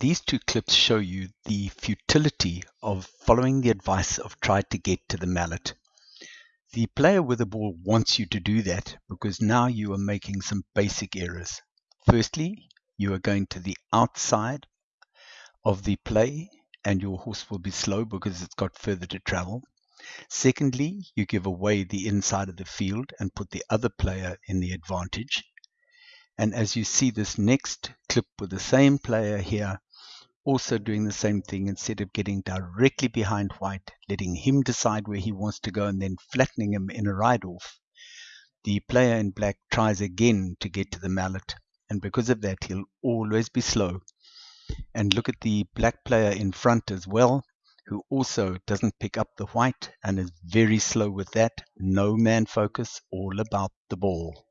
These two clips show you the futility of following the advice of try to get to the mallet. The player with the ball wants you to do that because now you are making some basic errors. Firstly, you are going to the outside of the play and your horse will be slow because it's got further to travel. Secondly, you give away the inside of the field and put the other player in the advantage. And as you see this next clip with the same player here, also doing the same thing instead of getting directly behind white, letting him decide where he wants to go and then flattening him in a ride off. The player in black tries again to get to the mallet, and because of that, he'll always be slow. And look at the black player in front as well, who also doesn't pick up the white and is very slow with that. No man focus, all about the ball.